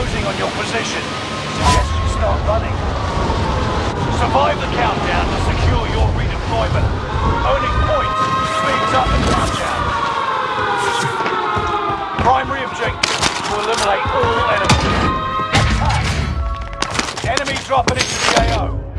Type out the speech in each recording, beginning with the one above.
closing on your position. Suggest you start running. Survive the countdown to secure your redeployment. Owning points speeds up the countdown. Primary objective to eliminate all enemies. Attack! Enemy dropping into the AO.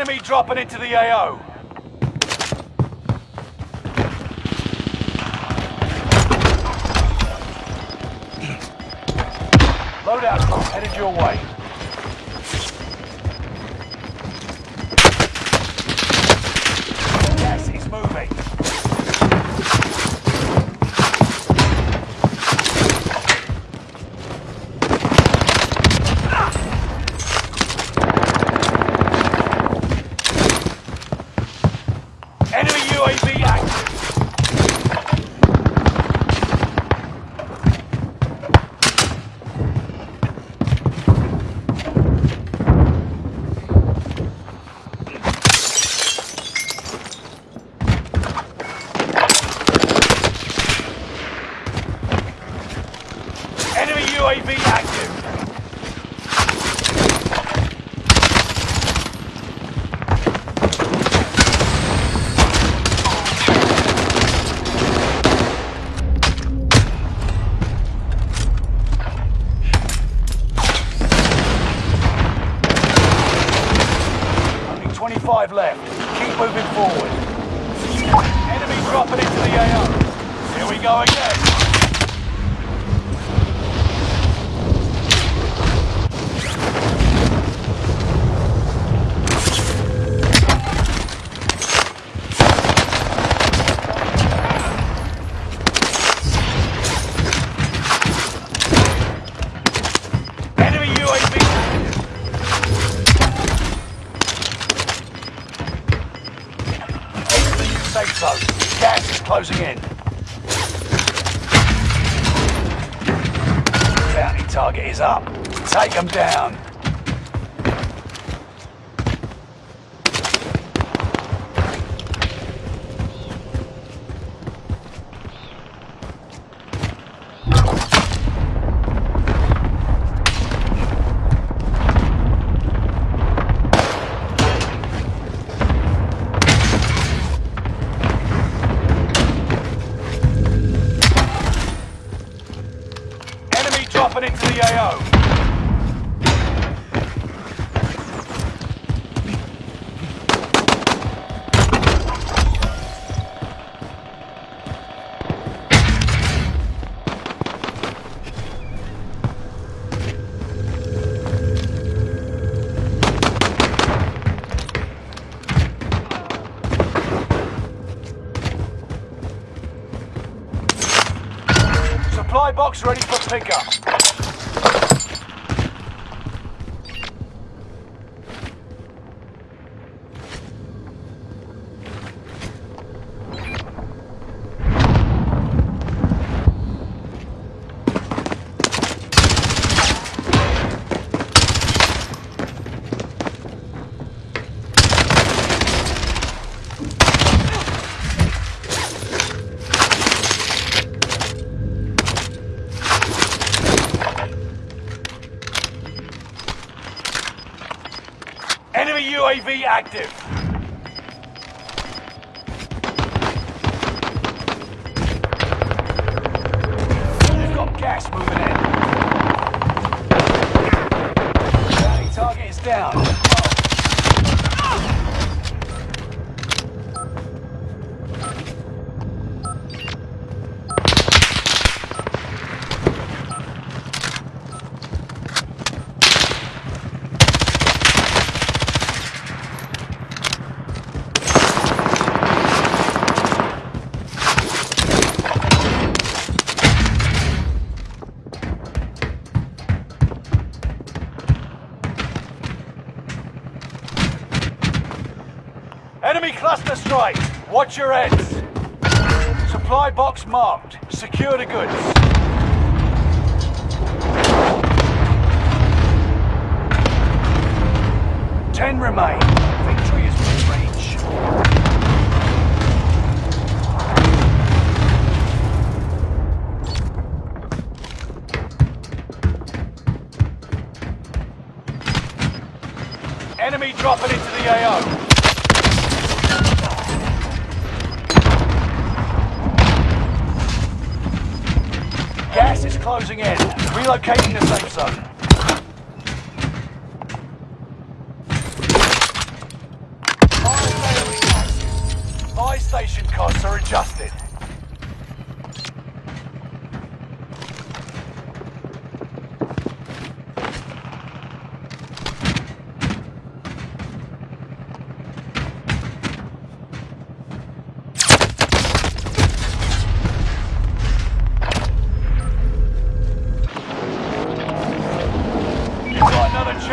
Enemy dropping into the AO. Loadout headed your way. Gas is closing in. Bounty target is up. Take them down. Truck's ready for pickup. Enemy UAV active. Enemy cluster strike. Watch your heads. Supply box marked. Secure the goods. Ten remain. Relocating the safe zone. Station costs are adjusted.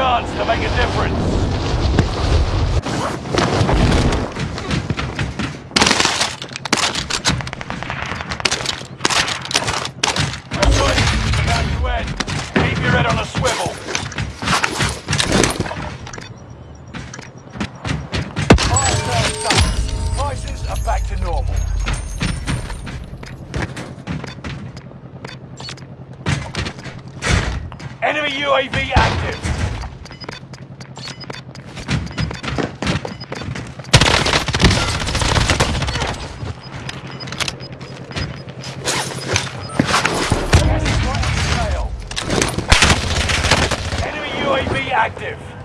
Chance to make a difference. Active.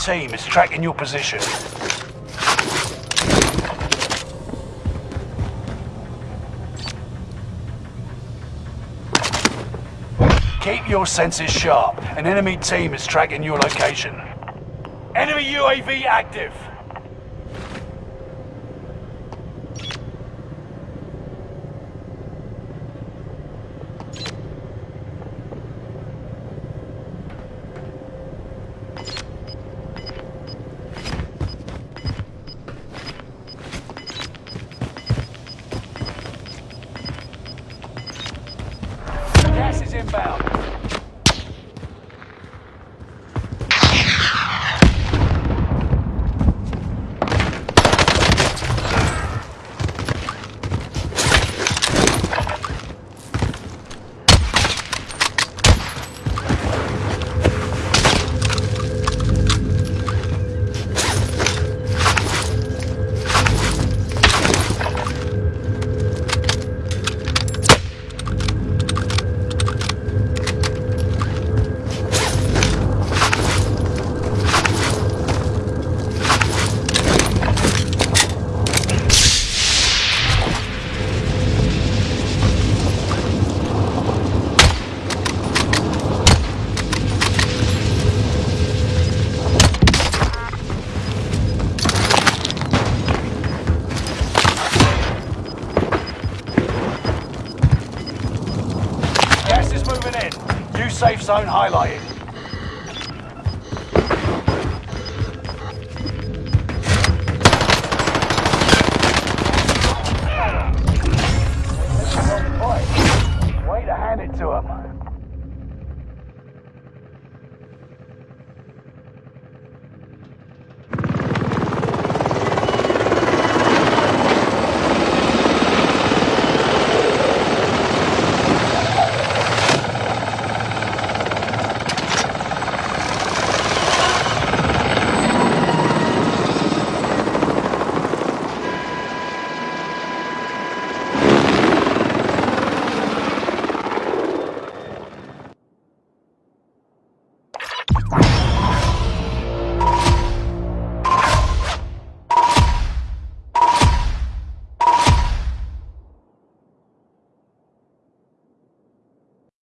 Team is tracking your position. Keep your senses sharp. An enemy team is tracking your location. Enemy UAV active. zone highlighted. Way to hand it to him.